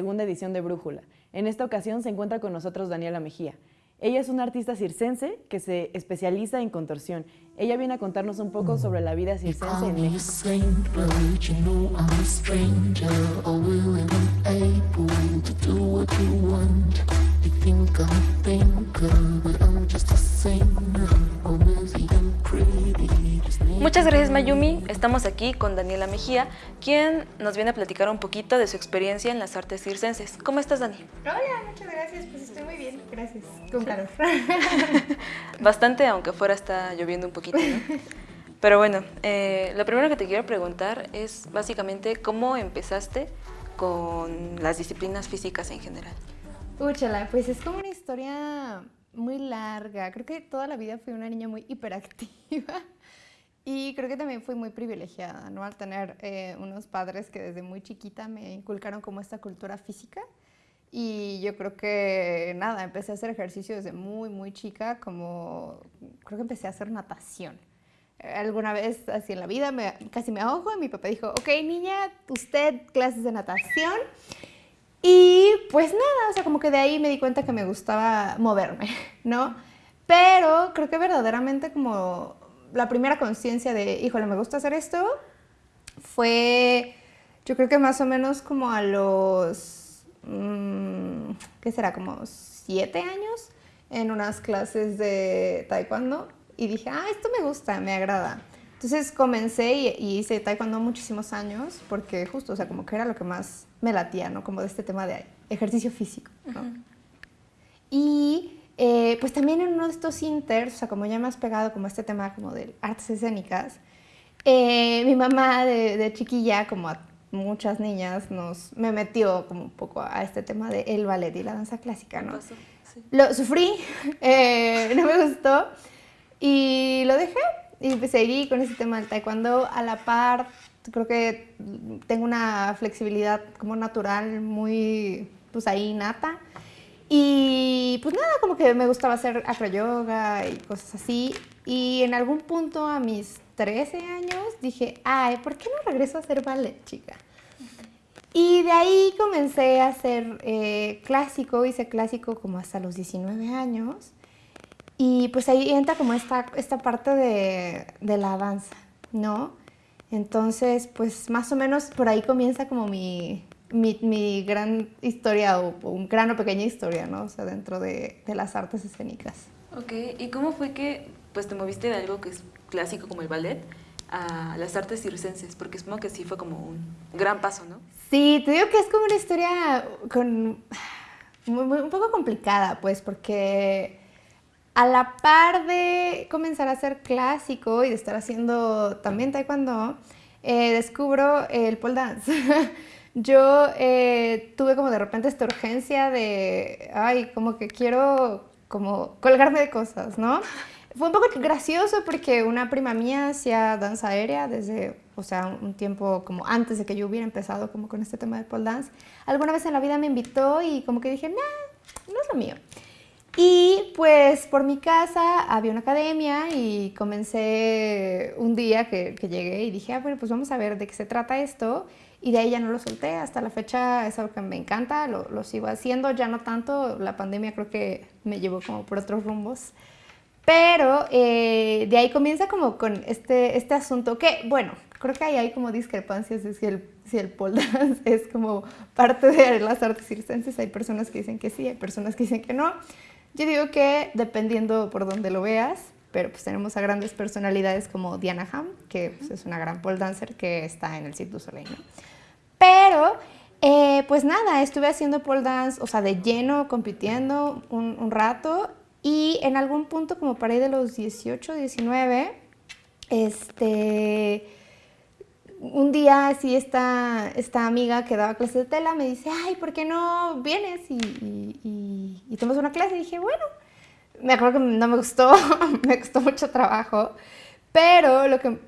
segunda edición de Brújula. En esta ocasión se encuentra con nosotros Daniela Mejía. Ella es una artista circense que se especializa en contorsión. Ella viene a contarnos un poco sobre la vida circense en México. Muchas gracias Mayumi, estamos aquí con Daniela Mejía, quien nos viene a platicar un poquito de su experiencia en las artes circenses. ¿Cómo estás Dani? Hola, muchas gracias, pues estoy muy bien, gracias, con calor. Bastante, aunque fuera está lloviendo un poquito, ¿no? Pero bueno, eh, lo primero que te quiero preguntar es básicamente cómo empezaste con las disciplinas físicas en general. Úchala, pues es como una historia muy larga. Creo que toda la vida fui una niña muy hiperactiva y creo que también fui muy privilegiada, ¿no? Al tener eh, unos padres que desde muy chiquita me inculcaron como esta cultura física y yo creo que, nada, empecé a hacer ejercicio desde muy, muy chica, como creo que empecé a hacer natación. Alguna vez así en la vida me, casi me ahogo y mi papá dijo, ok niña, usted clases de natación. Y pues nada, o sea, como que de ahí me di cuenta que me gustaba moverme, ¿no? Pero creo que verdaderamente como la primera conciencia de, híjole, me gusta hacer esto, fue, yo creo que más o menos como a los, mmm, ¿qué será? Como siete años en unas clases de taekwondo y dije, ah, esto me gusta, me agrada. Entonces comencé y, hice taekwondo muchísimos años porque justo, o sea, como que era lo que más me latía, ¿no? Como de este tema de ejercicio físico, ¿no? Y eh, pues también en uno de estos inters, o sea, como ya más pegado como este tema como de artes escénicas, eh, mi mamá de, chiquilla, como a muchas niñas, nos, me metió como un poco a este tema del el ballet y la danza clásica, ¿no? Lo sufrí, eh, no me gustó y lo dejé y seguí con ese tema del taekwondo a la par. Creo que tengo una flexibilidad como natural muy, pues ahí nata. Y pues nada, como que me gustaba hacer acroyoga y cosas así. Y en algún punto a mis 13 años dije, ay, ¿por qué no regreso a hacer ballet, chica? Y de ahí comencé a hacer eh, clásico, hice clásico como hasta los 19 años. Y pues ahí entra como esta, esta parte de, de la danza, ¿no? Entonces, pues más o menos por ahí comienza como mi, mi, mi, gran historia o, un gran o pequeña historia, ¿no? O sea, dentro de, de, las artes escénicas. Ok, ¿y cómo fue que pues te moviste de algo que es clásico como el ballet a las artes circenses? Porque supongo que sí fue como un gran paso, ¿no? Sí, te digo que es como una historia con, muy, muy, un poco complicada, pues, porque a la par de comenzar a hacer clásico y de estar haciendo también taekwondo, eh, descubro el pole dance. Yo eh, tuve como de repente esta urgencia de, ay, como que quiero como colgarme de cosas, ¿no? Fue un poco gracioso porque una prima mía hacía danza aérea desde, o sea, un tiempo como antes de que yo hubiera empezado como con este tema de pole dance. Alguna vez en la vida me invitó y como que dije, nah, no es lo mío. Y pues por mi casa había una academia y comencé un día que, llegué y dije, ah, bueno, pues vamos a ver de qué se trata esto. Y de ahí ya no lo solté, hasta la fecha es algo que me encanta, lo, lo sigo haciendo, ya no tanto, la pandemia creo que me llevó como por otros rumbos. Pero eh, de ahí comienza como con este, este asunto que, bueno, creo que ahí hay como discrepancias de si el, si el pole dance es como parte de las artes circenses. Hay personas que dicen que sí, hay personas que dicen que no. Yo digo que dependiendo por donde lo veas, pero pues tenemos a grandes personalidades como Diana Ham, que pues, es una gran pole dancer que está en el Cirque du Soleil. Pero, eh, pues nada, estuve haciendo pole dance, o sea, de lleno, compitiendo un, un rato y en algún punto, como para ir de los 18, 19, este un día así esta, esta amiga que daba clases de tela me dice, ay, ¿por qué no vienes y, y, y, tomas una clase? Y dije, bueno, me acuerdo que no me gustó, me costó mucho trabajo, pero lo que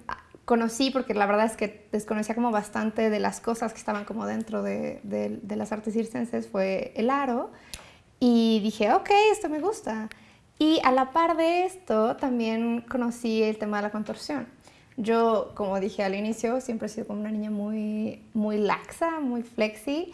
conocí, porque la verdad es que desconocía como bastante de las cosas que estaban como dentro de, de, de las artes circenses, fue el aro, y dije, ok, esto me gusta. Y a la par de esto, también conocí el tema de la contorsión. Yo, como dije al inicio, siempre he sido como una niña muy, muy laxa, muy flexi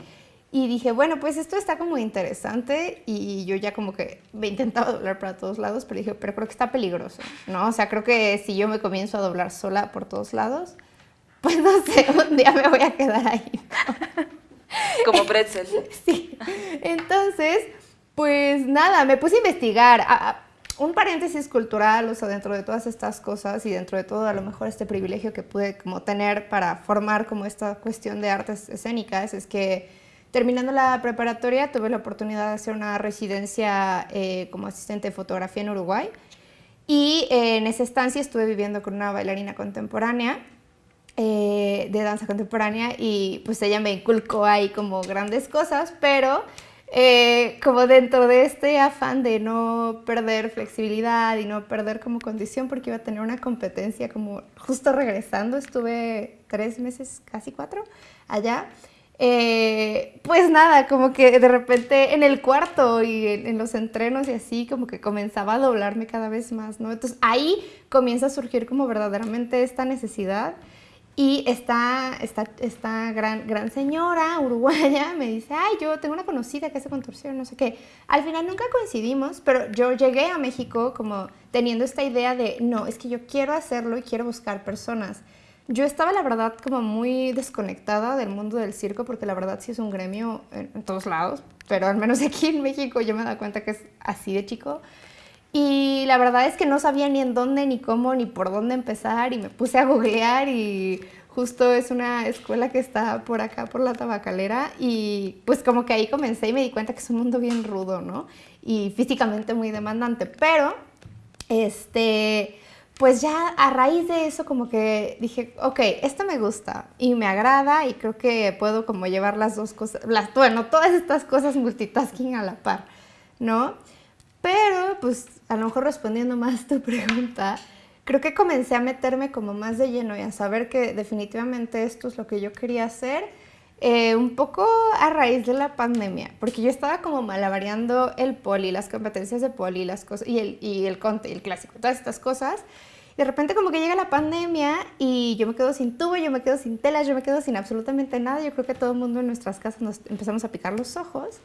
Y dije, bueno, pues esto está como interesante y yo ya como que me intentaba doblar para todos lados, pero dije, pero creo que está peligroso, ¿no? O sea, creo que si yo me comienzo a doblar sola por todos lados, pues no sé, un día me voy a quedar ahí. Como pretzel. Sí. Entonces, pues nada, me puse a investigar. Un paréntesis cultural, o sea, dentro de todas estas cosas y dentro de todo a lo mejor este privilegio que pude como tener para formar como esta cuestión de artes escénicas, es que Terminando la preparatoria tuve la oportunidad de hacer una residencia eh, como asistente de fotografía en Uruguay. Y eh, en esa estancia estuve viviendo con una bailarina contemporánea eh, de danza contemporánea y pues ella me inculcó ahí como grandes cosas, pero como dentro de este afán de no perder flexibilidad y no perder como condición porque iba a tener una competencia como justo regresando, estuve tres meses, casi cuatro allá. Eh, pues nada, como que de repente en el cuarto y en, los entrenos y así, como que comenzaba a doblarme cada vez más, ¿no? Entonces ahí comienza a surgir como verdaderamente esta necesidad y esta, esta, esta gran, gran señora uruguaya me dice, ay, yo tengo una conocida que hace contorsión, no sé qué. Al final nunca coincidimos, pero yo llegué a México como teniendo esta idea de, no, es que yo quiero hacerlo y quiero buscar personas yo estaba, la verdad, como muy desconectada del mundo del circo, porque la verdad sí es un gremio en, todos lados, pero al menos aquí en México yo me da cuenta que es así de chico. Y la verdad es que no sabía ni en dónde, ni cómo, ni por dónde empezar, y me puse a googlear y justo es una escuela que está por acá, por la tabacalera, y pues como que ahí comencé y me di cuenta que es un mundo bien rudo, ¿no? Y físicamente muy demandante, pero, este pues ya a raíz de eso como que dije, ok, esto me gusta y me agrada y creo que puedo como llevar las dos cosas, las, bueno, todas estas cosas multitasking a la par, ¿no? Pero pues a lo mejor respondiendo más tu pregunta, creo que comencé a meterme como más de lleno y a saber que definitivamente esto es lo que yo quería hacer. Eh, un poco a raíz de la pandemia, porque yo estaba como malabareando el poli, las competencias de poli, las cosas, y el, y el conte, el clásico, todas estas cosas, de repente como que llega la pandemia y yo me quedo sin tubo, yo me quedo sin telas, yo me quedo sin absolutamente nada. Yo creo que todo el mundo en nuestras casas nos empezamos a picar los ojos.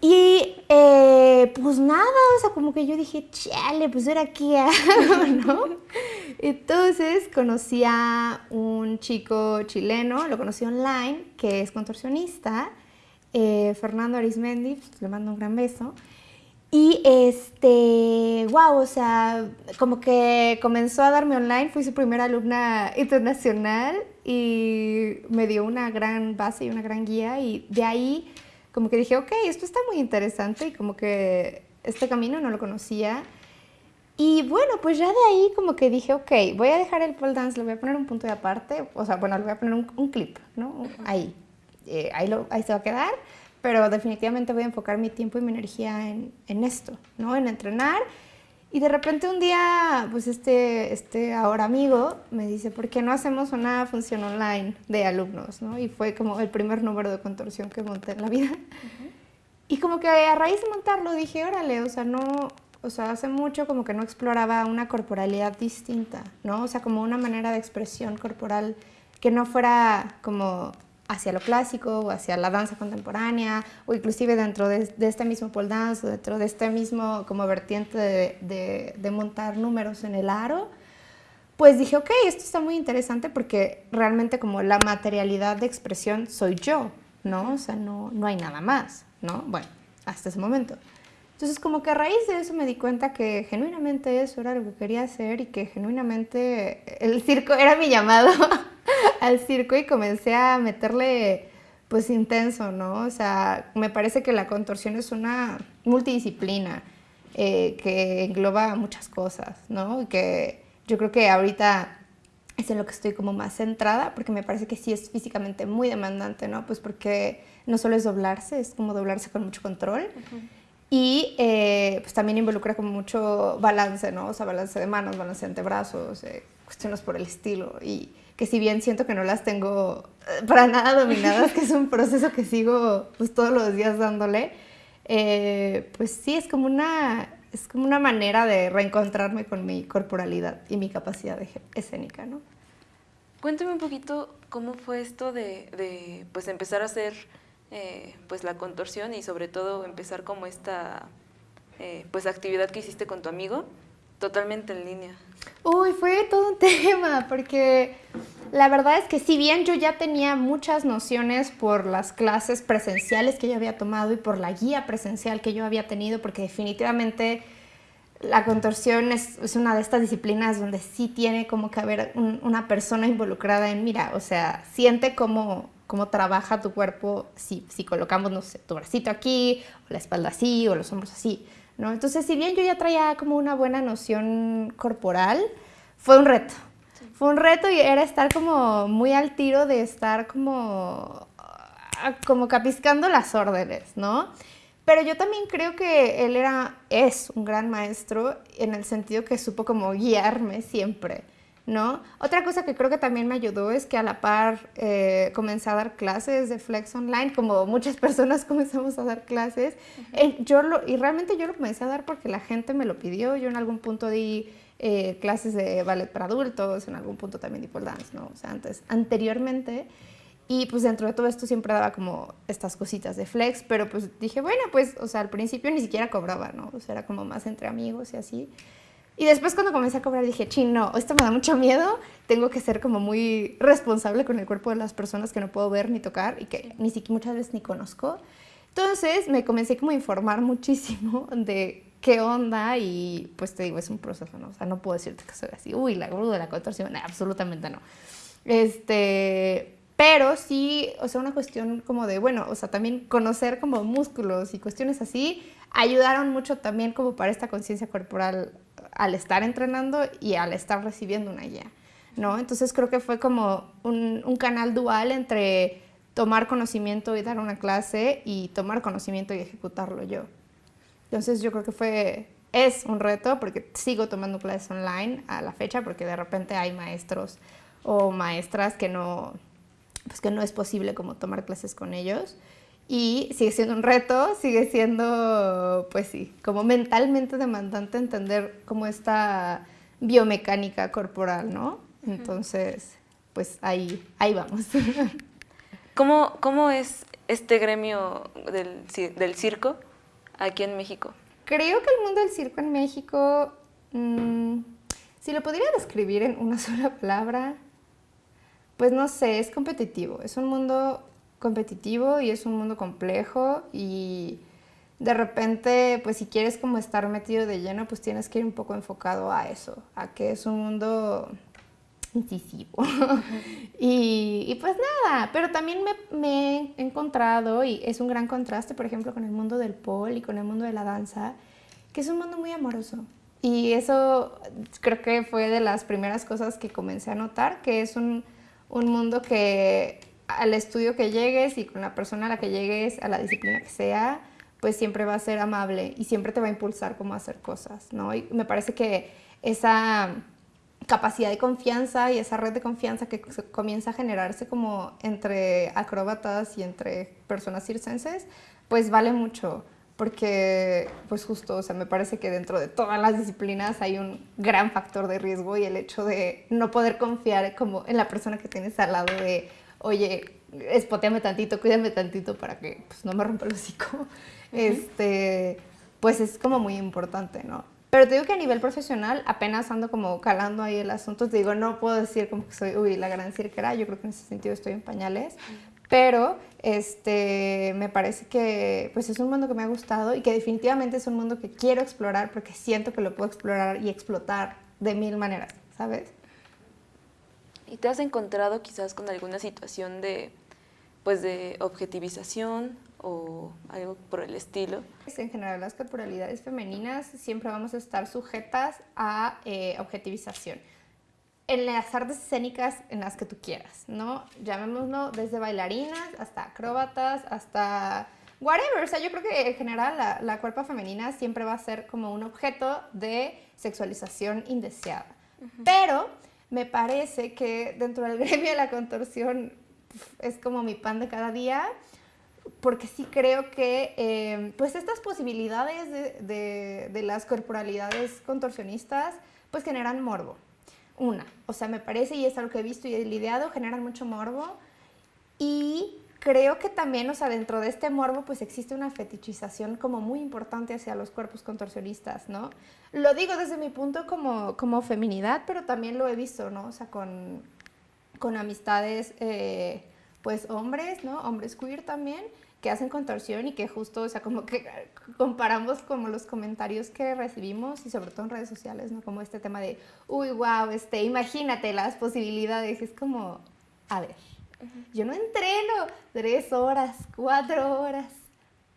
Y eh, pues nada, o sea, como que yo dije, chale, pues era aquí ¿no? Entonces conocí a un chico chileno, lo conocí online, que es contorsionista, eh, Fernando Arismendi, pues, le mando un gran beso. Y este, wow, o sea, como que comenzó a darme online, fui su primera alumna internacional y me dio una gran base y una gran guía y de ahí como que dije, ok, esto está muy interesante y como que este camino no lo conocía. Y bueno, pues ya de ahí como que dije, ok, voy a dejar el pole dance, le voy a poner un punto de aparte, o sea, bueno, le voy a poner un, clip, ¿no? Ahí, eh, ahí, lo, ahí se va a quedar pero definitivamente voy a enfocar mi tiempo y mi energía en, en, esto, ¿no? En entrenar. Y de repente un día, pues este, este ahora amigo me dice, ¿por qué no hacemos una función online de alumnos? ¿no? Y fue como el primer número de contorsión que monté en la vida. Y como que a raíz de montarlo dije, órale, o sea, no, o sea, hace mucho como que no exploraba una corporalidad distinta, ¿no? O sea, como una manera de expresión corporal que no fuera como hacia lo clásico o hacia la danza contemporánea o inclusive dentro de, este mismo pole dance o dentro de este mismo como vertiente de, de, montar números en el aro, pues dije, ok, esto está muy interesante porque realmente como la materialidad de expresión soy yo, ¿no? O sea, no, no hay nada más, ¿no? Bueno, hasta ese momento. Entonces como que a raíz de eso me di cuenta que genuinamente eso era lo que quería hacer y que genuinamente el circo era mi llamado al circo y comencé a meterle pues intenso, ¿no? O sea, me parece que la contorsión es una multidisciplina eh, que engloba muchas cosas, ¿no? Y que yo creo que ahorita es en lo que estoy como más centrada, porque me parece que sí es físicamente muy demandante, ¿no? Pues porque no solo es doblarse, es como doblarse con mucho control. Y eh, pues también involucra como mucho balance, ¿no? O sea, balance de manos, balance de antebrazos, eh, cuestiones por el estilo. Y que si bien siento que no las tengo eh, para nada dominadas, que es un proceso que sigo pues todos los días dándole, eh, pues sí, es como, una, es como una manera de reencontrarme con mi corporalidad y mi capacidad escénica, ¿no? Cuéntame un poquito cómo fue esto de, de pues empezar a hacer eh, pues la contorsión y sobre todo empezar como esta eh, pues actividad que hiciste con tu amigo totalmente en línea? Uy, fue todo un tema, porque la verdad es que si bien yo ya tenía muchas nociones por las clases presenciales que yo había tomado y por la guía presencial que yo había tenido, porque definitivamente la contorsión es, una de estas disciplinas donde sí tiene como que haber una persona involucrada en, mira, o sea, siente cómo, cómo trabaja tu cuerpo si, colocamos, tu bracito aquí, o la espalda así, o los hombros así, ¿no? Entonces, si bien yo ya traía como una buena noción corporal, fue un reto, fue un reto y era estar como muy al tiro de estar como, ah, como capiscando las órdenes, ¿no? Pero yo también creo que él era, es un gran maestro en el sentido que supo como guiarme siempre, ¿no? Otra cosa que creo que también me ayudó es que a la par eh, comencé a dar clases de Flex Online, como muchas personas comenzamos a dar clases. Eh, yo lo, y realmente yo lo comencé a dar porque la gente me lo pidió. Yo en algún punto di eh, clases de ballet para adultos, en algún punto también di pole dance, ¿no? O sea, antes, anteriormente. Y pues dentro de todo esto siempre daba como estas cositas de flex, pero pues dije, bueno, pues, o sea, al principio ni siquiera cobraba, ¿no? O sea, era como más entre amigos y así. Y después cuando comencé a cobrar dije, ching, no, esto me da mucho miedo, tengo que ser como muy responsable con el cuerpo de las personas que no puedo ver ni tocar y que ni siquiera muchas veces ni conozco. Entonces me comencé como a informar muchísimo de qué onda y pues te digo, es un proceso, ¿no? O sea, no puedo decirte que soy así, uy, la gurú de la contorsión, absolutamente no. Este, pero sí, o sea, una cuestión como de, bueno, o sea, también conocer como músculos y cuestiones así ayudaron mucho también como para esta conciencia corporal al estar entrenando y al estar recibiendo una guía, ¿no? Entonces creo que fue como un, canal dual entre tomar conocimiento y dar una clase y tomar conocimiento y ejecutarlo yo. Entonces yo creo que fue, es un reto porque sigo tomando clases online a la fecha porque de repente hay maestros o maestras que no, pues que no es posible como tomar clases con ellos. Y sigue siendo un reto, sigue siendo, pues sí, como mentalmente demandante entender cómo esta biomecánica corporal, ¿no? Entonces, pues ahí, ahí vamos. ¿Cómo, ¿Cómo es este gremio del, del circo aquí en México? Creo que el mundo del circo en México, mm, si lo podría describir en una sola palabra, pues no sé, es competitivo. Es un mundo competitivo y es un mundo complejo y de repente, pues si quieres como estar metido de lleno, pues tienes que ir un poco enfocado a eso, a que es un mundo incisivo. y, pues nada, pero también me, he encontrado, y es un gran contraste, por ejemplo, con el mundo del pole y con el mundo de la danza, que es un mundo muy amoroso. Y eso creo que fue de las primeras cosas que comencé a notar, que es un, un mundo que al estudio que llegues y con la persona a la que llegues, a la disciplina que sea, pues siempre va a ser amable y siempre te va a impulsar cómo hacer cosas, ¿no? Y me parece que esa capacidad de confianza y esa red de confianza que comienza a generarse como entre acróbatas y entre personas circenses, pues vale mucho, porque pues justo, o sea, me parece que dentro de todas las disciplinas hay un gran factor de riesgo y el hecho de no poder confiar como en la persona que tienes al lado de, oye, espoteame tantito, cuídame tantito para que pues, no me rompa el hocico, este, pues es como muy importante, ¿no? Pero te digo que a nivel profesional apenas ando como calando ahí el asunto. Te digo, no puedo decir como que soy, uy, la gran cirquera. Yo creo que en ese sentido estoy en pañales. Pero este, me parece que pues es un mundo que me ha gustado y que definitivamente es un mundo que quiero explorar porque siento que lo puedo explorar y explotar de mil maneras, ¿sabes? ¿Y te has encontrado quizás con alguna situación de, pues de objetivización o algo por el estilo. En general las corporalidades femeninas siempre vamos a estar sujetas a eh, objetivización en las artes escénicas en las que tú quieras, ¿no? Llamémoslo desde bailarinas hasta acróbatas, hasta whatever. O sea, yo creo que en general la, la cuerpa femenina siempre va a ser como un objeto de sexualización indeseada. Pero me parece que dentro del gremio de la contorsión es como mi pan de cada día porque sí creo que eh, pues estas posibilidades de, de, las corporalidades contorsionistas pues generan morbo. Una, o sea, me parece, y es algo que he visto y he lidiado, generan mucho morbo. Y creo que también, o sea, dentro de este morbo, pues existe una fetichización como muy importante hacia los cuerpos contorsionistas, ¿no? Lo digo desde mi punto como, como feminidad, pero también lo he visto, ¿no? O sea, con, con amistades, eh, pues hombres, ¿no? Hombres queer también, que hacen contorsión y que justo, o sea, como que comparamos como los comentarios que recibimos y sobre todo en redes sociales, ¿no? Como este tema de, uy, wow, este, imagínate las posibilidades, es como, a ver, yo no entreno tres horas, cuatro horas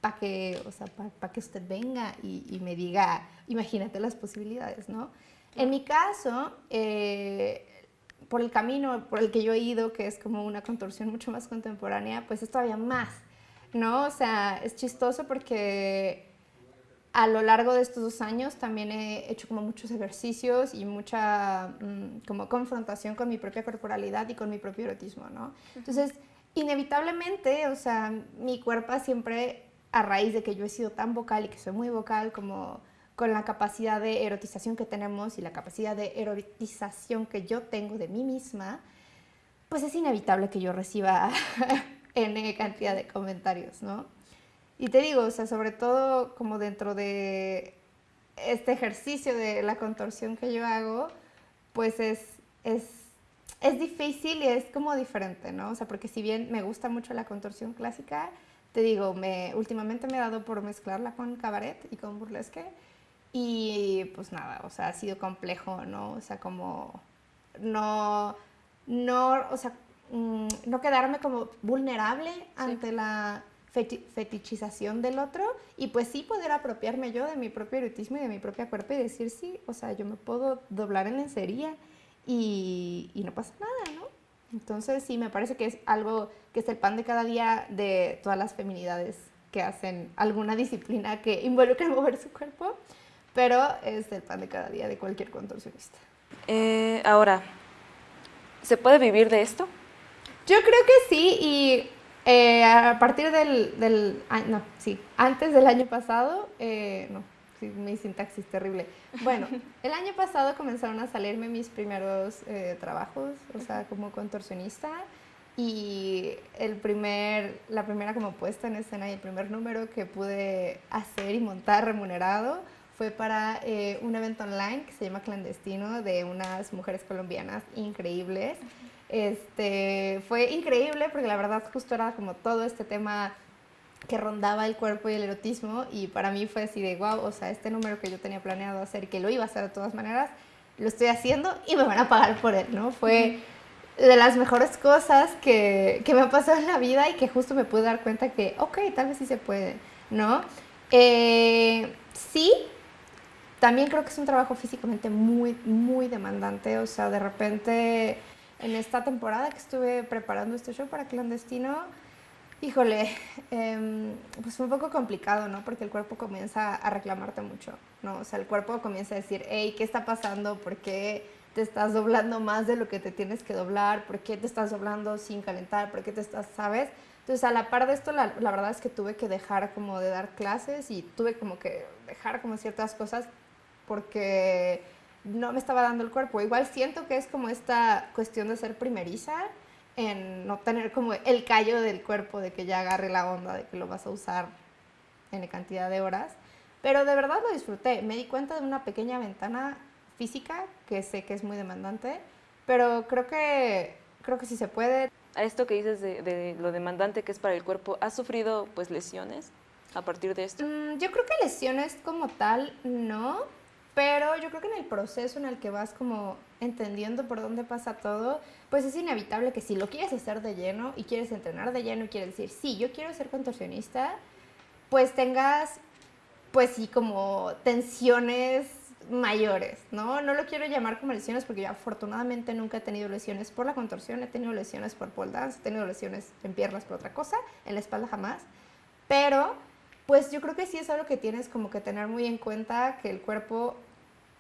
para que, o sea, para que usted venga y, me diga, imagínate las posibilidades, ¿no? En mi caso, eh, por el camino por el que yo he ido, que es como una contorsión mucho más contemporánea, pues es todavía más, ¿no? O sea, es chistoso porque a lo largo de estos dos años también he hecho como muchos ejercicios y mucha mm, como confrontación con mi propia corporalidad y con mi propio erotismo, ¿no? Entonces, inevitablemente, o sea, mi cuerpo siempre, a raíz de que yo he sido tan vocal y que soy muy vocal, como con la capacidad de erotización que tenemos y la capacidad de erotización que yo tengo de mí misma, pues es inevitable que yo reciba N cantidad de comentarios, ¿no? Y te digo, o sea, sobre todo como dentro de este ejercicio de la contorsión que yo hago, pues es, es, es difícil y es como diferente, ¿no? O sea, porque si bien me gusta mucho la contorsión clásica, te digo, me, últimamente me he dado por mezclarla con cabaret y con burlesque y pues nada, o sea, ha sido complejo, ¿no? O sea, como no, no, o sea, mm, no quedarme como vulnerable ante la fetichización del otro y pues sí poder apropiarme yo de mi propio erotismo y de mi propia cuerpo y decir sí, o sea, yo me puedo doblar en lencería y, y no pasa nada, ¿no? Entonces sí, me parece que es algo que es el pan de cada día de todas las feminidades que hacen alguna disciplina que involucra mover su cuerpo, pero es el pan de cada día de cualquier contorsionista. Eh, ahora, ¿se puede vivir de esto? Yo creo que sí y eh, a partir del, del, no, sí, antes del año pasado, eh, no, mi sintaxis terrible. Bueno, el año pasado comenzaron a salirme mis primeros eh, trabajos, o sea, como contorsionista, y el primer, la primera como puesta en escena y el primer número que pude hacer y montar remunerado fue para un evento online que se llama Clandestino de unas mujeres colombianas increíbles. Este, fue increíble porque la verdad justo era como todo este tema que rondaba el cuerpo y el erotismo y para mí fue así de wow, o sea, este número que yo tenía planeado hacer y que lo iba a hacer de todas maneras, lo estoy haciendo y me van a pagar por él, ¿no? Fue de las mejores cosas que, que me ha pasado en la vida y que justo me pude dar cuenta que, ok, tal vez sí se puede, ¿no? Eh, sí, también creo que es un trabajo físicamente muy, muy demandante, o sea, de repente en esta temporada que estuve preparando este show para Clandestino, híjole, em, pues fue un poco complicado, ¿no? Porque el cuerpo comienza a reclamarte mucho, ¿no? O sea, el cuerpo comienza a decir, hey, ¿qué está pasando? ¿Por qué te estás doblando más de lo que te tienes que doblar? ¿Por qué te estás doblando sin calentar? ¿Por qué te estás, sabes? Entonces, a la par de esto, la verdad es que tuve que dejar como de dar clases y tuve como que dejar como ciertas cosas porque no me estaba dando el cuerpo. Igual siento que es como esta cuestión de ser primeriza en no tener como el callo del cuerpo de que ya agarre la onda de que lo vas a usar en cantidad de horas. Pero de verdad lo disfruté. Me di cuenta de una pequeña ventana física que sé que es muy demandante, pero creo que, creo que sí se puede. A esto que dices de, lo demandante que es para el cuerpo, ¿has sufrido pues lesiones a partir de esto? Mm, yo creo que lesiones como tal no, pero yo creo que en el proceso en el que vas como entendiendo por dónde pasa todo, pues es inevitable que si lo quieres hacer de lleno y quieres entrenar de lleno y quieres decir, sí, yo quiero ser contorsionista, pues tengas, pues sí, como tensiones mayores, ¿no? No lo quiero llamar como lesiones porque yo afortunadamente nunca he tenido lesiones por la contorsión, he tenido lesiones por pole dance, he tenido lesiones en piernas por otra cosa, en la espalda jamás, pero pues yo creo que sí es algo que tienes como que tener muy en cuenta que el cuerpo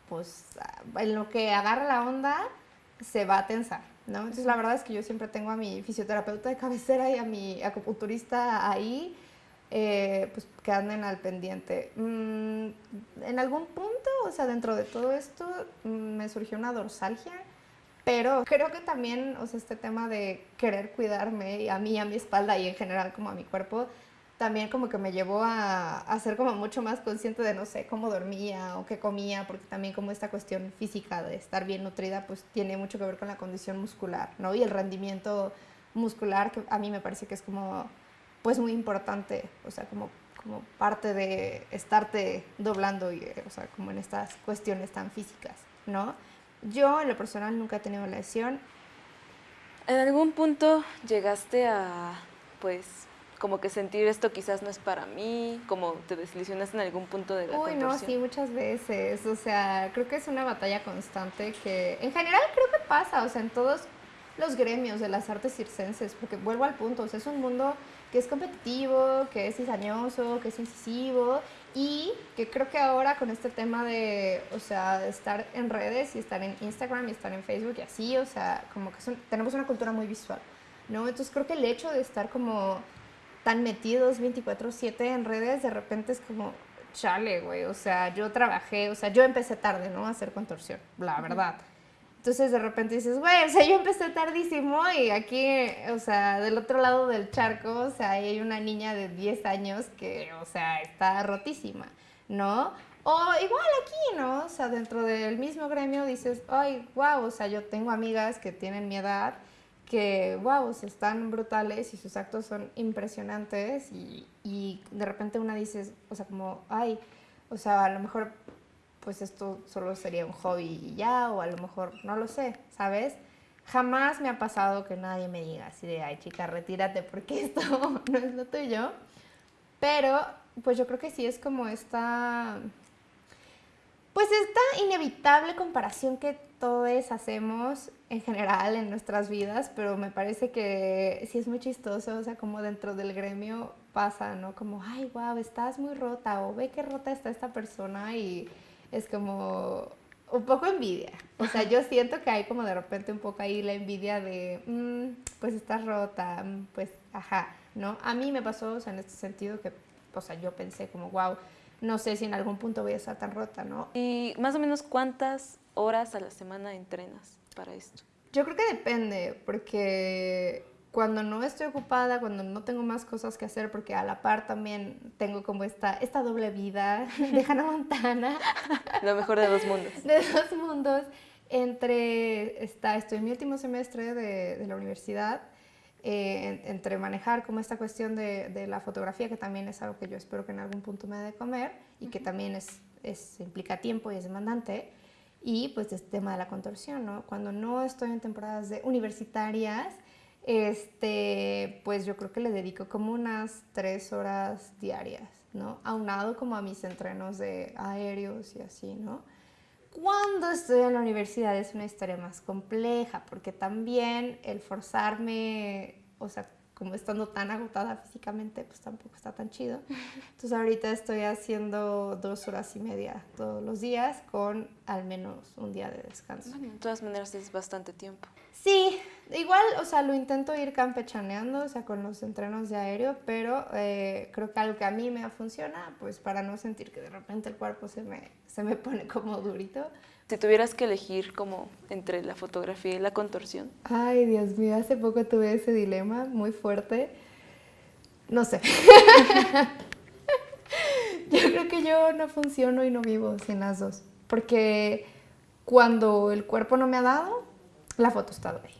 pues en lo que agarra la onda se va a tensar, ¿no? Entonces la verdad es que yo siempre tengo a mi fisioterapeuta de cabecera y a mi acupunturista ahí, eh, pues que anden al pendiente. Mm, en algún punto, o sea, dentro de todo esto, mm, me surgió una dorsalgia Pero creo que también, o sea, este tema de querer cuidarme a mí, a mi espalda y en general como a mi cuerpo, también como que me llevó a, a, ser como mucho más consciente de, no sé, cómo dormía o qué comía, porque también como esta cuestión física de estar bien nutrida, pues tiene mucho que ver con la condición muscular, ¿no? Y el rendimiento muscular, que a mí me parece que es como, pues muy importante, o sea, como, como parte de estarte doblando, y, o sea, como en estas cuestiones tan físicas, ¿no? Yo en lo personal nunca he tenido lesión. ¿En algún punto llegaste a, pues, como que sentir esto quizás no es para mí, como te desilusionaste en algún punto de la Uy, no, sí, muchas veces. O sea, creo que es una batalla constante que en general creo que pasa, o sea, en todos los gremios de las artes circenses, porque vuelvo al punto, o sea, es un mundo que es competitivo, que es cizañoso, que es incisivo y que creo que ahora con este tema de, o sea, estar en redes y estar en Instagram y estar en Facebook y así, o sea, como que tenemos una cultura muy visual, ¿no? Entonces creo que el hecho de estar como tan metidos 24/7 en redes, de repente es como, chale, güey, o sea, yo trabajé, o sea, yo empecé tarde, ¿no? A hacer contorsión, la verdad. Entonces de repente dices, güey, o sea, yo empecé tardísimo y aquí, o sea, del otro lado del charco, o sea, hay una niña de 10 años que, o sea, está rotísima, ¿no? O igual aquí, ¿no? O sea, dentro del mismo gremio dices, ay, wow, o sea, yo tengo amigas que tienen mi edad que, wow, o sea, están brutales y sus actos son impresionantes y, y de repente una dices, o sea, como, ay, o sea, a lo mejor pues esto solo sería un hobby y ya, o a lo mejor no lo sé, ¿sabes? Jamás me ha pasado que nadie me diga así de, ay chica, retírate porque esto no es lo tuyo. Pero, pues yo creo que sí es como esta, pues esta inevitable comparación que todos hacemos en general en nuestras vidas, pero me parece que sí es muy chistoso, o sea, como dentro del gremio pasa, ¿no? Como, ay, wow, estás muy rota, o ve qué rota está esta persona y es como un poco envidia. O sea, yo siento que hay como de repente un poco ahí la envidia de, mm, pues estás rota, mm, pues, ajá, ¿no? A mí me pasó, o sea, en este sentido que, o sea, yo pensé como, wow, no sé si en algún punto voy a estar tan rota, ¿no? ¿Y más o menos cuántas horas a la semana entrenas para esto? Yo creo que depende, porque cuando no estoy ocupada, cuando no tengo más cosas que hacer, porque a la par también tengo como esta, esta doble vida de Hannah Montana. Lo mejor de dos mundos. De dos mundos. Entre, está, estoy en mi último semestre de, de la universidad, eh, entre manejar como esta cuestión de, de, la fotografía, que también es algo que yo espero que en algún punto me dé de comer y que también es, es, implica tiempo y es demandante, y pues este tema de la contorsión, ¿no? Cuando no estoy en temporadas de universitarias, este, pues yo creo que le dedico como unas tres horas diarias, ¿no? Aunado como a mis entrenos de aéreos y así, ¿no? Cuando estoy en la universidad es una historia más compleja, porque también el forzarme, o sea, como estando tan agotada físicamente, pues tampoco está tan chido. Entonces ahorita estoy haciendo dos horas y media todos los días con al menos un día de descanso. Bueno, de todas maneras es bastante tiempo. Sí, igual, o sea, lo intento ir campechaneando, o sea, con los entrenos de aéreo, pero eh, creo que algo que a mí me funciona, pues para no sentir que de repente el cuerpo se me, se me pone como durito. Si tuvieras que elegir como entre la fotografía y la contorsión. Ay, Dios mío, hace poco tuve ese dilema muy fuerte. No sé. yo creo que yo no funciono y no vivo sin las dos, porque cuando el cuerpo no me ha dado, la foto está ahí.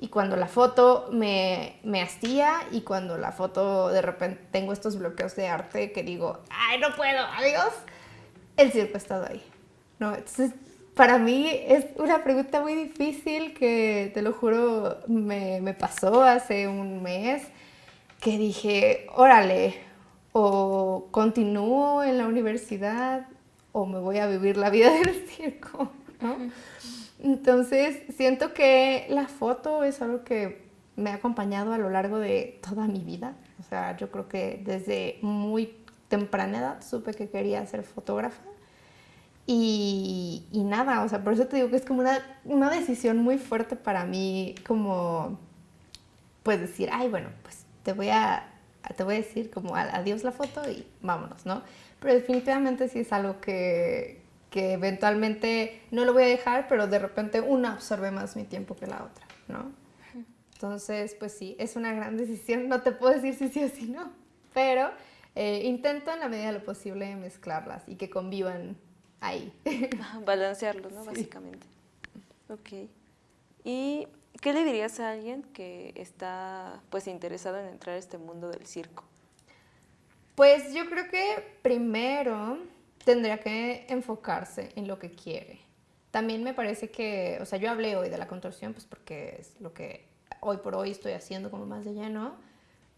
Y cuando la foto me, me hastía y cuando la foto de repente tengo estos bloqueos de arte que digo, ay, no puedo, adiós, el circo ha estado ahí. ¿no? Entonces, para mí es una pregunta muy difícil que, te lo juro, me, me pasó hace un mes, que dije, órale, o continúo en la universidad o me voy a vivir la vida del circo, ¿no? Entonces, siento que la foto es algo que me ha acompañado a lo largo de toda mi vida. O sea, yo creo que desde muy temprana edad supe que quería ser fotógrafa. Y, nada, o sea, por eso te digo que es como una, una decisión muy fuerte para mí, como, pues decir, ay, bueno, pues te voy a, te voy a decir como adiós la foto y vámonos, ¿no? Pero definitivamente sí es algo que, que eventualmente no lo voy a dejar, pero de repente una absorbe más mi tiempo que la otra, ¿no? Entonces, pues sí, es una gran decisión, no te puedo decir si sí o si no, pero eh, intento en la medida de lo posible mezclarlas y que convivan ahí. Balancearlo, ¿no? Básicamente. Ok. ¿Y qué le dirías a alguien que está pues interesado en entrar a este mundo del circo? Pues yo creo que primero tendría que enfocarse en lo que quiere. También me parece que, o sea, yo hablé hoy de la contorsión, pues porque es lo que hoy por hoy estoy haciendo como más de lleno,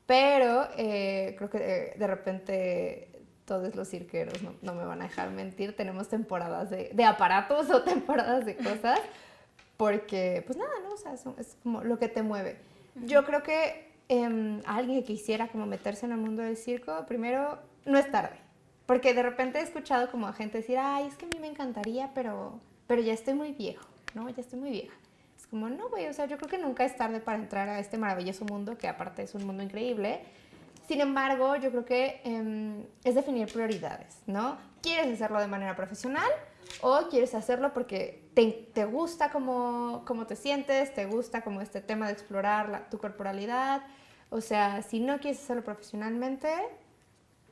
pero eh, creo que eh, de, repente todos los cirqueros no, no, me van a dejar mentir, tenemos temporadas de, de, aparatos o temporadas de cosas, porque pues nada, ¿no? O sea, es como lo que te mueve. Yo creo que eh, alguien que quisiera como meterse en el mundo del circo, primero, no es tarde. Porque de repente he escuchado como a gente decir, ay, es que a mí me encantaría, pero, pero ya estoy muy viejo, ¿no? Ya estoy muy vieja. Es como, no, güey, o sea, yo creo que nunca es tarde para entrar a este maravilloso mundo, que aparte es un mundo increíble. Sin embargo, yo creo que eh, es definir prioridades, ¿no? ¿Quieres hacerlo de manera profesional o quieres hacerlo porque te, te gusta cómo, cómo, te sientes, te gusta como este tema de explorar la, tu corporalidad? O sea, si no quieres hacerlo profesionalmente,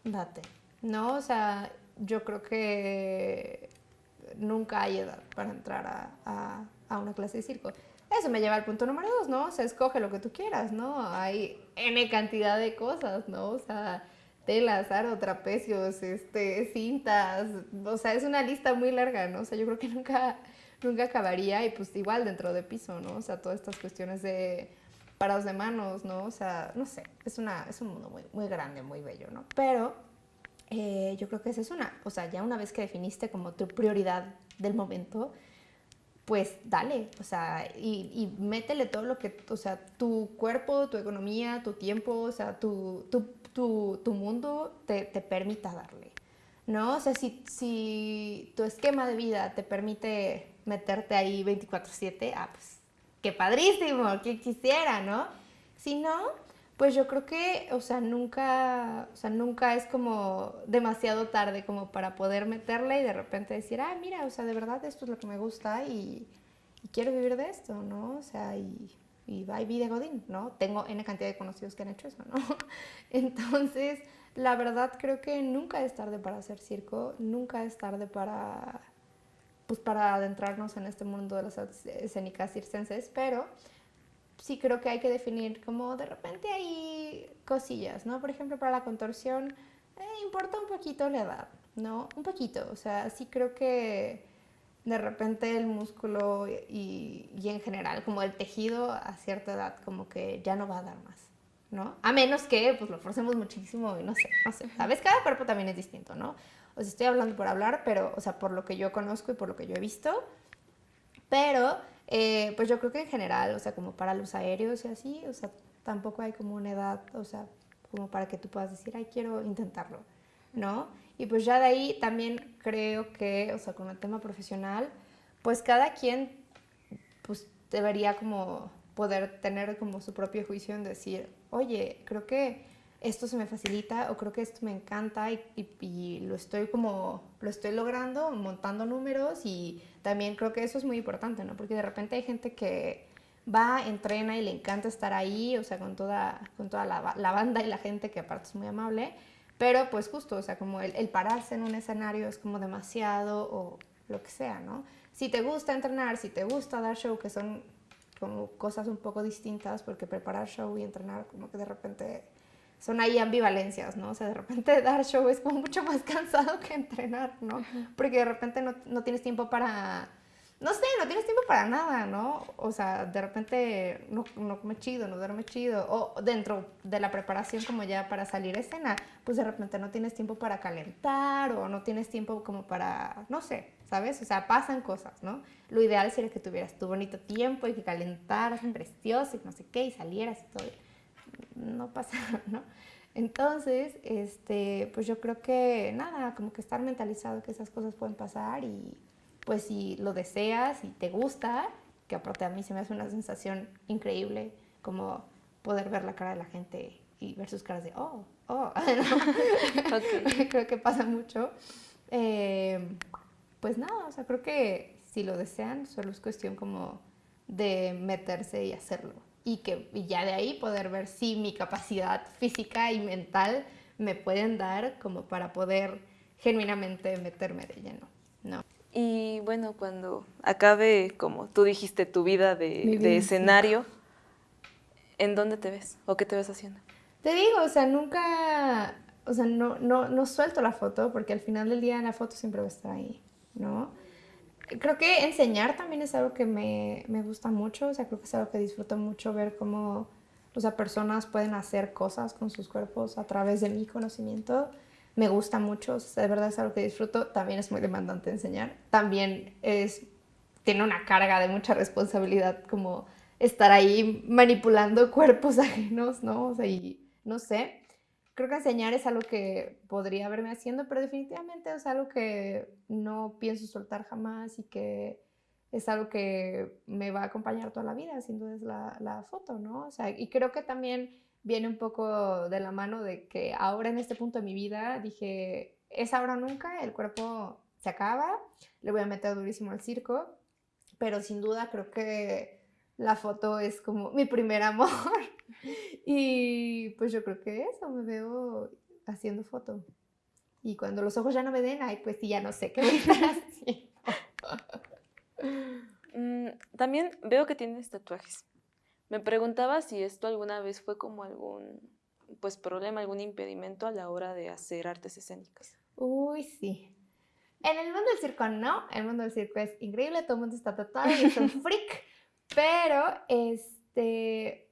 date, ¿no? O sea, yo creo que nunca hay edad para entrar a, a, a, una clase de circo. Eso me lleva al punto número dos, ¿no? O sea, escoge lo que tú quieras, ¿no? Hay N cantidad de cosas, ¿no? O sea, telas, aro, trapecios, este, cintas, o sea, es una lista muy larga, ¿no? O sea, yo creo que nunca, nunca acabaría y pues igual dentro de piso, ¿no? O sea, todas estas cuestiones de parados de manos, ¿no? O sea, no sé, es, una, es un mundo muy, muy grande, muy bello, ¿no? Pero eh, yo creo que esa es una, o sea, ya una vez que definiste como tu prioridad del momento, pues dale, o sea, y, y, métele todo lo que, o sea, tu cuerpo, tu economía, tu tiempo, o sea, tu, tu, tu, tu mundo te, te, permita darle, ¿no? O sea, si, si tu esquema de vida te permite meterte ahí 24/7, ah, pues qué padrísimo, que quisiera, ¿no? Si no, pues yo creo que, o sea, nunca, o sea, nunca es como demasiado tarde como para poder meterle y de repente decir, ah, mira, o sea, de verdad esto es lo que me gusta y, quiero vivir de esto, ¿no? O sea, y, y va y de Godín, ¿no? Tengo N cantidad de conocidos que han hecho eso, ¿no? Entonces, la verdad creo que nunca es tarde para hacer circo, nunca es tarde para, pues para adentrarnos en este mundo de las escénicas circenses, pero sí creo que hay que definir como de repente hay cosillas, ¿no? Por ejemplo, para la contorsión eh, importa un poquito la edad, ¿no? Un poquito, o sea, sí creo que de repente el músculo y, y, en general como el tejido a cierta edad como que ya no va a dar más, ¿no? A menos que pues lo forcemos muchísimo y no sé, no sé, ¿sabes? Cada cuerpo también es distinto, ¿no? O sea, estoy hablando por hablar, pero, o sea, por lo que yo conozco y por lo que yo he visto, pero eh, pues yo creo que en general, o sea, como para los aéreos y así, o sea, tampoco hay como una edad, o sea, como para que tú puedas decir, ay, quiero intentarlo, ¿no? Y pues ya de ahí también creo que, o sea, con el tema profesional, pues cada quien, pues debería como poder tener como su propio juicio en decir, oye, creo que esto se me facilita o creo que esto me encanta y, y, y, lo estoy como, lo estoy logrando, montando números y también creo que eso es muy importante, ¿no? Porque de repente hay gente que va, entrena y le encanta estar ahí, o sea, con toda, con toda la, la banda y la gente que aparte es muy amable, pero pues justo, o sea, como el, el pararse en un escenario es como demasiado o lo que sea, ¿no? Si te gusta entrenar, si te gusta dar show, que son como cosas un poco distintas, porque preparar show y entrenar como que de repente son ahí ambivalencias, ¿no? O sea, de repente dar show es como mucho más cansado que entrenar, ¿no? Porque de repente no, no, tienes tiempo para, no sé, no tienes tiempo para nada, ¿no? O sea, de repente no, no come chido, no duerme chido, o dentro de la preparación como ya para salir a escena, pues de repente no tienes tiempo para calentar o no tienes tiempo como para, no sé, ¿sabes? O sea, pasan cosas, ¿no? Lo ideal sería que tuvieras tu bonito tiempo y que calentaras precioso y no sé qué y salieras y todo no pasa, ¿no? Entonces, este, pues yo creo que nada, como que estar mentalizado que esas cosas pueden pasar y pues si lo deseas y te gusta, que aparte a mí se me hace una sensación increíble como poder ver la cara de la gente y ver sus caras de, oh, oh, okay. creo que pasa mucho. Eh, pues nada, o sea, creo que si lo desean, solo es cuestión como de meterse y hacerlo. Y que y ya de ahí poder ver si mi capacidad física y mental me pueden dar como para poder genuinamente meterme de lleno, ¿no? Y bueno, cuando acabe, como tú dijiste, tu vida de, de escenario, ¿en dónde te ves o qué te ves haciendo? Te digo, o sea, nunca, o sea, no, no, no suelto la foto porque al final del día la foto siempre va a estar ahí, ¿no? Creo que enseñar también es algo que me, me gusta mucho, o sea, creo que es algo que disfruto mucho ver cómo, o sea, personas pueden hacer cosas con sus cuerpos a través de mi conocimiento. Me gusta mucho, o de verdad es algo que disfruto. También es muy demandante enseñar. También es, tiene una carga de mucha responsabilidad como estar ahí manipulando cuerpos ajenos, ¿no? O sea, y no sé. Creo que enseñar es algo que podría haberme haciendo, pero definitivamente es algo que no pienso soltar jamás y que es algo que me va a acompañar toda la vida, sin duda es la, la foto, ¿no? O sea, y creo que también viene un poco de la mano de que ahora en este punto de mi vida dije, es ahora o nunca, el cuerpo se acaba, le voy a meter durísimo al circo, pero sin duda creo que la foto es como mi primer amor. y pues yo creo que eso, me veo haciendo foto. Y cuando los ojos ya no me den, ay, pues sí, ya no sé qué voy a estar haciendo. Mm, también veo que tienes tatuajes. Me preguntaba si esto alguna vez fue como algún pues problema, algún impedimento a la hora de hacer artes escénicas. Uy, sí. En el mundo del circo no, el mundo del circo es increíble, todo el mundo está tatuado y es un freak. Pero, este,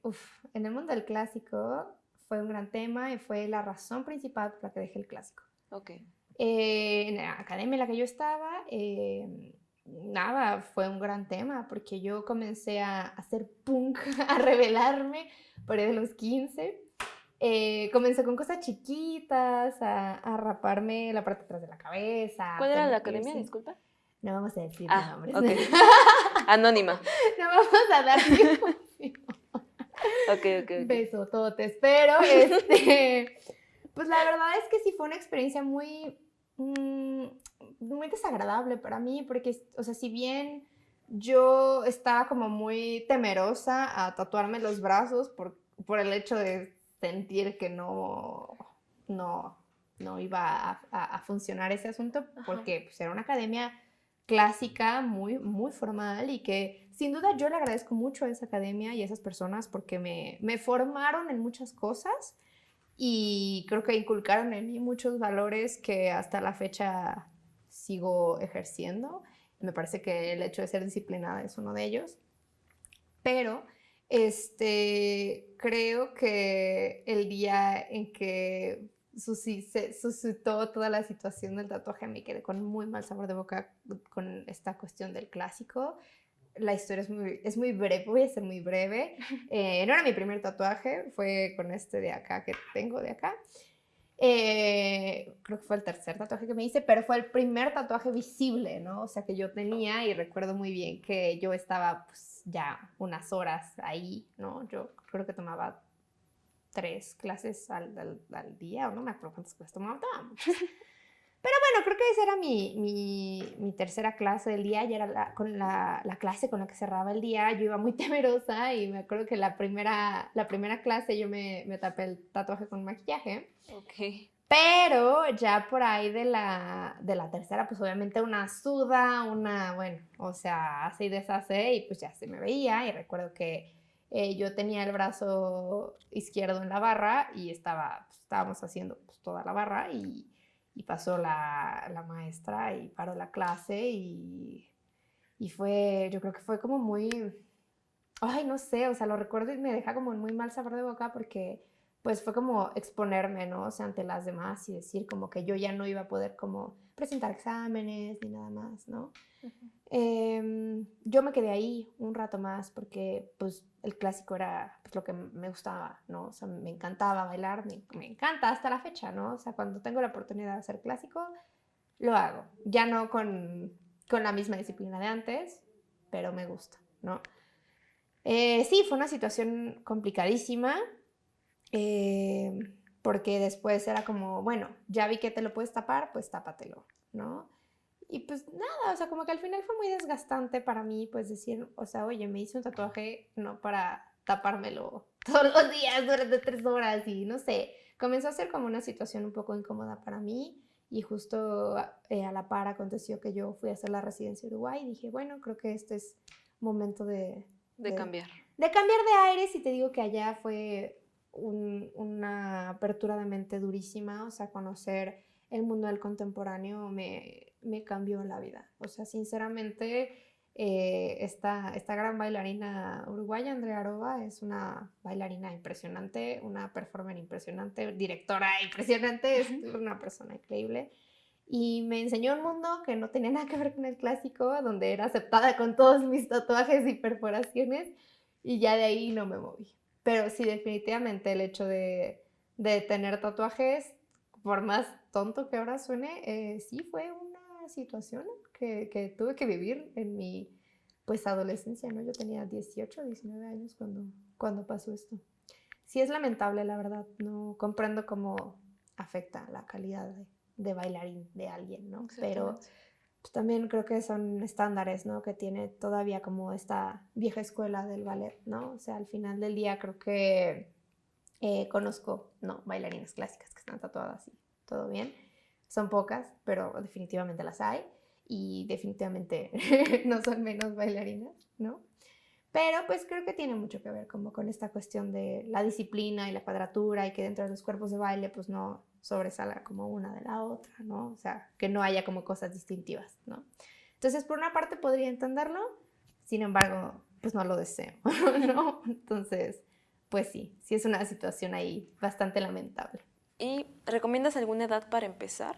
en el mundo del clásico fue un gran tema y fue la razón principal por la que dejé el clásico. Ok. Eh, en la academia en la que yo estaba, eh, nada, fue un gran tema porque yo comencé a hacer punk, a revelarme por ahí de los 15. Eh, comencé con cosas chiquitas, a, raparme la parte de atrás de la cabeza. ¿Cuál era la academia? Disculpa. No vamos a decir ah, nombres. Okay. Anónima. No vamos a dar Ok, ok, ok. Besototes. Pero, este, pues la verdad es que sí fue una experiencia muy, mm, muy desagradable para mí, porque, o sea, si bien yo estaba como muy temerosa a tatuarme los brazos por, por el hecho de sentir que no, no, no iba a, funcionar ese asunto, porque pues, era una academia clásica, muy, muy formal y que sin duda yo le agradezco mucho a esa academia y a esas personas porque me, me formaron en muchas cosas y creo que inculcaron en mí muchos valores que hasta la fecha sigo ejerciendo. Me parece que el hecho de ser disciplinada es uno de ellos. Pero este, creo que el día en que se suscitó toda la situación del tatuaje, me quedé con muy mal sabor de boca con esta cuestión del clásico. La historia es muy, es muy breve, voy a ser muy breve. Eh, no era mi primer tatuaje, fue con este de acá que tengo de acá. Eh, creo que fue el tercer tatuaje que me hice, pero fue el primer tatuaje visible, ¿no? O sea, que yo tenía y recuerdo muy bien que yo estaba pues, ya unas horas ahí, ¿no? Yo creo que tomaba tres clases al, al, día, o no me acuerdo cuántas clases tomaba, Pero bueno, creo que esa era mi, mi, mi tercera clase del día, ya era la, con la, la, clase con la que cerraba el día, yo iba muy temerosa y me acuerdo que la primera, la primera clase yo me, me tapé el tatuaje con maquillaje. Ok. Pero ya por ahí de la, de la tercera, pues obviamente una suda, una, bueno, o sea, hace y deshace y pues ya se me veía y recuerdo que eh, yo tenía el brazo izquierdo en la barra y estaba, pues, estábamos haciendo pues, toda la barra y, y pasó la, la, maestra y paró la clase y, y fue, yo creo que fue como muy, ay, no sé, o sea, lo recuerdo y me deja como muy mal sabor de boca porque pues fue como exponerme, ¿no? O sea, ante las demás y decir como que yo ya no iba a poder como presentar exámenes ni nada más, ¿no? Em, yo me quedé ahí un rato más porque pues el clásico era pues, lo que me gustaba, ¿no? O sea, me encantaba bailar, me, me, encanta hasta la fecha, ¿no? O sea, cuando tengo la oportunidad de hacer clásico, lo hago. Ya no con, con la misma disciplina de antes, pero me gusta, ¿no? Eh, sí, fue una situación complicadísima, eh, porque después era como, bueno, ya vi que te lo puedes tapar, pues tápatelo, ¿no? Y pues nada, o sea, como que al final fue muy desgastante para mí, pues decir, o sea, oye, me hice un tatuaje no para tapármelo todos los días durante tres horas y no sé, comenzó a ser como una situación un poco incómoda para mí y justo eh, a la par aconteció que yo fui a hacer la residencia en Uruguay y dije, bueno, creo que este es momento de... De, cambiar. De cambiar de aires y te digo que allá fue una apertura de mente durísima, o sea, conocer el mundo del contemporáneo me, me cambió la vida. O sea, sinceramente, eh, esta, esta gran bailarina uruguaya, Andrea Aroba, es una bailarina impresionante, una performer impresionante, directora impresionante, es una persona increíble. Y me enseñó un mundo que no tenía nada que ver con el clásico, donde era aceptada con todos mis tatuajes y perforaciones, y ya de ahí no me moví. Pero sí, definitivamente el hecho de, de tener tatuajes, por más tonto que ahora suene, eh, sí fue una situación que, que, tuve que vivir en mi pues adolescencia, ¿no? Yo tenía 18, 19 años cuando, cuando pasó esto. Sí es lamentable, la verdad, no comprendo cómo afecta la calidad de, de bailarín de alguien, ¿no? Pero pues, también creo que son estándares, ¿no? Que tiene todavía como esta vieja escuela del ballet, ¿no? O sea, al final del día creo que eh, conozco, ¿no? Bailarinas clásicas que están tatuadas y todo bien. Son pocas, pero definitivamente las hay y definitivamente no son menos bailarinas, ¿no? Pero pues creo que tiene mucho que ver como con esta cuestión de la disciplina y la cuadratura y que dentro de los cuerpos de baile pues no sobresalga como una de la otra, ¿no? O sea, que no haya como cosas distintivas, ¿no? Entonces, por una parte podría entenderlo, sin embargo, pues no lo deseo, ¿no? Entonces, pues sí, sí es una situación ahí bastante lamentable. ¿Y recomiendas alguna edad para empezar?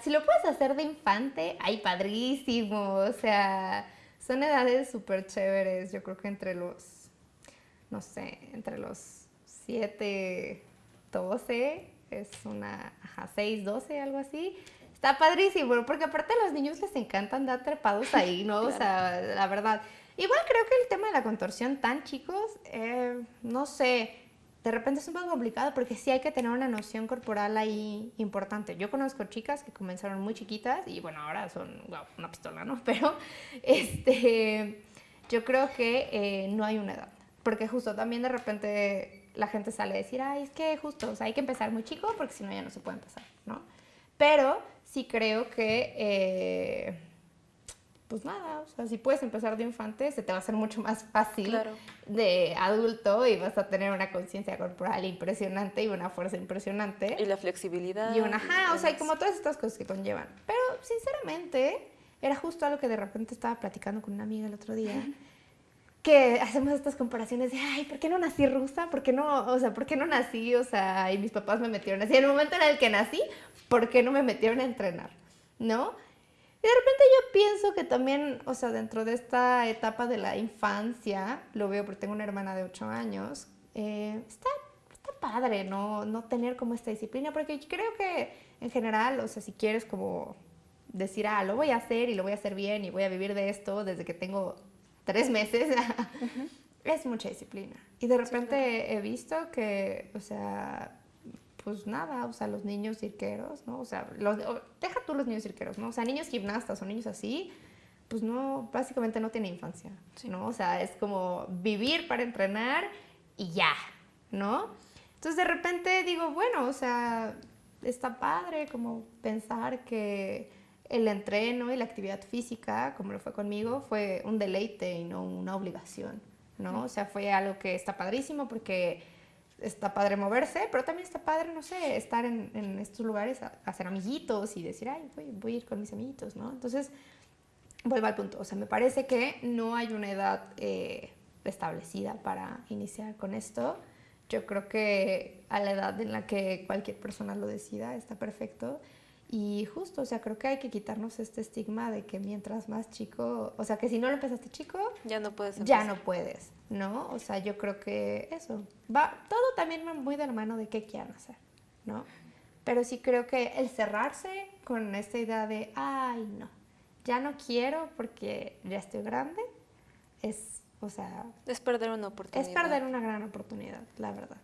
Si lo puedes hacer de infante, ay, padrísimo. O sea, son edades súper chéveres. Yo creo que entre los, no sé, entre los 7, 12, es una, ajá, 6, 12, algo así. Está padrísimo, porque aparte a los niños les encanta andar trepados ahí, ¿no? O sea, la verdad. Igual creo que el tema de la contorsión tan chicos, eh, no sé, de repente es un poco complicado porque sí hay que tener una noción corporal ahí importante. Yo conozco chicas que comenzaron muy chiquitas y bueno, ahora son una pistola, ¿no? Pero este, yo creo que eh, no hay una edad. Porque justo también de repente la gente sale a decir, ay, es que justo, hay que empezar muy chico porque si no ya no se puede empezar, ¿no? Pero sí creo que... Eh, pues nada, o sea, si puedes empezar de infante, se te va a hacer mucho más fácil de adulto y vas a tener una conciencia corporal impresionante y una fuerza impresionante. Y la flexibilidad. Y una, ajá, o sea, y como todas estas cosas que conllevan. Pero, sinceramente, era justo algo que de repente estaba platicando con una amiga el otro día. que hacemos estas comparaciones de, ay, ¿por qué no nací rusa? ¿Por qué no, o sea, por qué no nací? O sea, y mis papás me metieron así. En el momento en el que nací, ¿por qué no me metieron a entrenar? ¿No? Y de repente yo pienso que también, o sea, dentro de esta etapa de la infancia, lo veo porque tengo una hermana de 8 años, eh, está, está padre, ¿no? No tener como esta disciplina, porque creo que en general, o sea, si quieres como decir, ah, lo voy a hacer y lo voy a hacer bien y voy a vivir de esto desde que tengo tres meses, es mucha disciplina. Y de repente he visto que, o sea, pues nada, o sea, los niños cirqueros, ¿no? O sea, los, deja tú los niños cirqueros, ¿no? O sea, niños gimnastas o niños así, pues no, básicamente no tiene infancia, ¿no? O sea, es como vivir para entrenar y ya, ¿no? Entonces de repente digo, bueno, o sea, está padre como pensar que el entreno y la actividad física, como lo fue conmigo, fue un deleite y no una obligación, ¿no? O sea, fue algo que está padrísimo porque está padre moverse, pero también está padre, no sé, estar en, en estos lugares, a, hacer amiguitos y decir, ay, voy, voy, a ir con mis amiguitos, ¿no? Entonces, vuelvo al punto, o sea, me parece que no hay una edad eh, establecida para iniciar con esto. Yo creo que a la edad en la que cualquier persona lo decida está perfecto. Y justo, o sea, creo que hay que quitarnos este estigma de que mientras más chico, o sea, que si no lo empezaste chico, ya no puedes. Ya no puedes, ¿no? O sea, yo creo que eso. Va todo también muy de la mano de qué quieran hacer, ¿no? Pero sí creo que el cerrarse con esta idea de, ay, no, ya no quiero porque ya estoy grande, es, o sea... Es perder una oportunidad. Es perder una gran oportunidad, la verdad.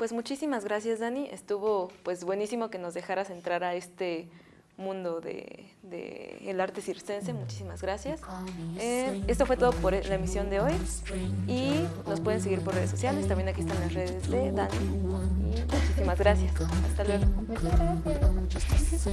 Pues muchísimas gracias, Dani. Estuvo pues buenísimo que nos dejaras entrar a este mundo del de, el arte circense. Muchísimas gracias. Eh, esto fue todo por la emisión de hoy y nos pueden seguir por redes sociales. También aquí están las redes de Dani. Y muchísimas gracias. Hasta luego. Muchas gracias.